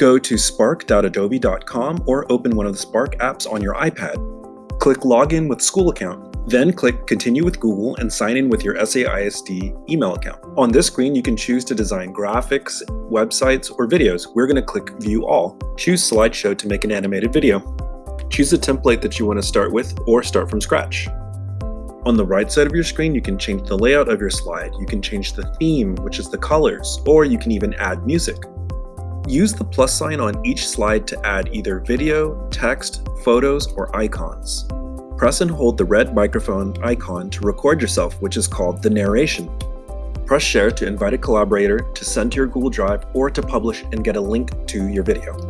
Go to spark.adobe.com or open one of the Spark apps on your iPad. Click Login with School Account. Then click Continue with Google and sign in with your SAISD email account. On this screen, you can choose to design graphics, websites, or videos. We're going to click View All. Choose Slideshow to make an animated video. Choose a template that you want to start with or start from scratch. On the right side of your screen, you can change the layout of your slide, you can change the theme, which is the colors, or you can even add music. Use the plus sign on each slide to add either video, text, photos, or icons. Press and hold the red microphone icon to record yourself, which is called the narration. Press share to invite a collaborator to send to your Google Drive or to publish and get a link to your video.